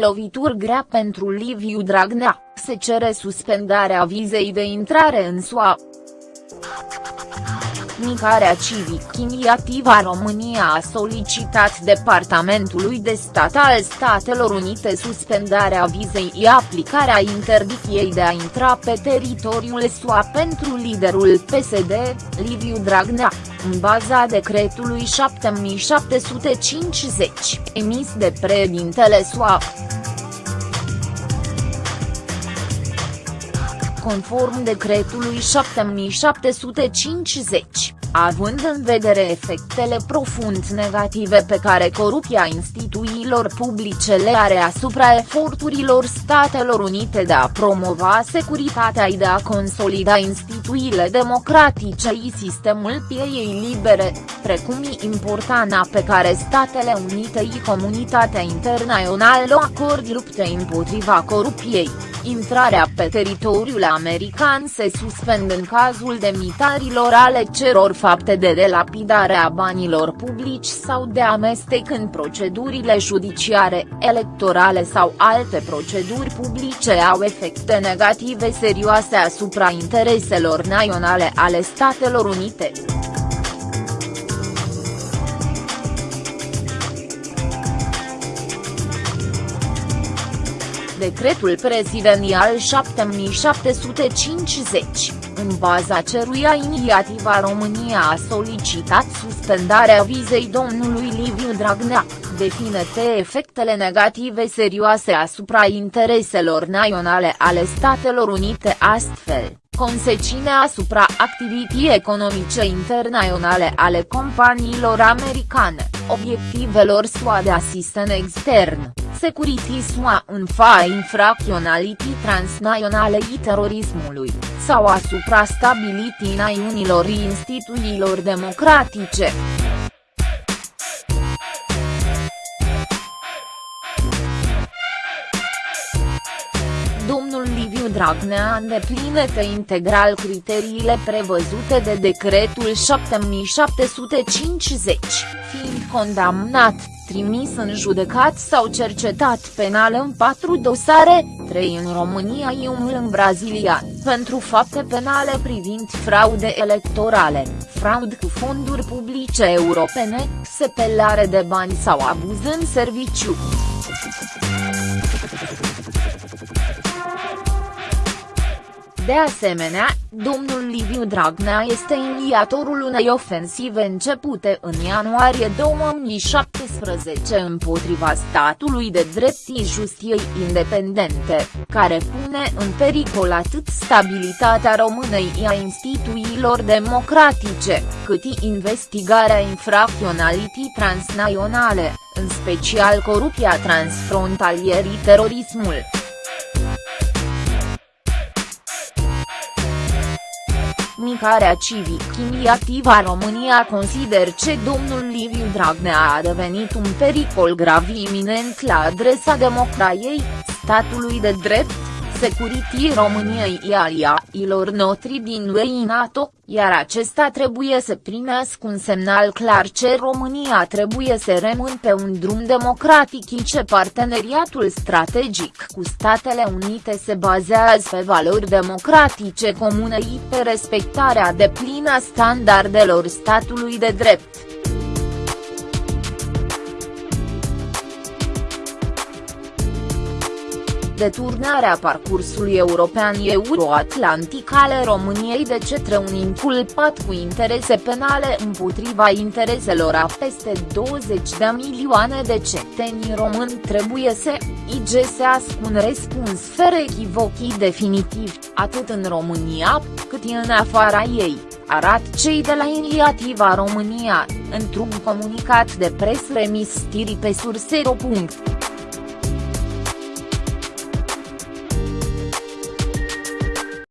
Lovituri grea pentru Liviu Dragnea, se cere suspendarea vizei de intrare în SUA. Micarea Civic Iniativa România a solicitat Departamentului de Stat al Statelor Unite suspendarea vizei și aplicarea interdicției de a intra pe teritoriul SUA pentru liderul PSD, Liviu Dragnea, în baza decretului 7750, emis de președintele SUA. conform decretului 7750, având în vedere efectele profund negative pe care corupția instituțiilor publice le are asupra eforturilor Statelor Unite de a promova securitatea și de a consolida instituțiile democratice și sistemul pieei libere, precum și importanța pe care Statele Unite și comunitatea internațională o acord luptei împotriva corupției intrarea pe teritoriul american se suspendă în cazul demitarilor ale ceror fapte de delapidare a banilor publici sau de amestec în procedurile judiciare, electorale sau alte proceduri publice au efecte negative serioase asupra intereselor naționale ale Statelor Unite. Decretul prezidențial 7750, în baza ceruia inițiativa România a solicitat suspendarea vizei domnului Liviu Dragnea, definete efectele negative serioase asupra intereselor naționale ale Statelor Unite astfel. Consecințe asupra activității economice internaționale ale companiilor americane, obiectivelor SUA de asisten extern Security SUA în fa infracționalității transnaționale și terorismului, sau asupra stabilității națiunilor instituțiilor democratice. Domnul Liviu Dragnea îndeplinește integral criteriile prevăzute de decretul 7750, fiind condamnat trimis în judecat sau cercetat penal în patru dosare, trei în România și unul în Brazilia, pentru fapte penale privind fraude electorale, fraud cu fonduri publice europene, sepelare de bani sau abuz în serviciu. De asemenea, domnul Liviu Dragnea este inițiatorul unei ofensive începute în ianuarie 2017 împotriva statului de drept și justiei independente, care pune în pericol atât stabilitatea Românei și a instituțiilor democratice, cât și investigarea infracționalității transnaționale, în special corupția transfrontalierii terorismul. Micarea Civic Iniativa România consider că domnul Liviu Dragnea a devenit un pericol grav iminent la adresa democrației, statului de drept, Security României și aliailor notri din UE NATO, iar acesta trebuie să primească un semnal clar ce România trebuie să rămână pe un drum democratic și ce parteneriatul strategic cu Statele Unite se bazează pe valori democratice comune și pe respectarea deplină a standardelor statului de drept. Deturnarea parcursului european euroatlantic ale României de cetre un inculpat cu interese penale împotriva intereselor a peste 20 de milioane de cetățeni români trebuie să igesească un răspuns fără echivochii definitiv, atât în România, cât și în afara ei, arat cei de la Inițiativa România, într-un comunicat de presă remis pe surse.ro.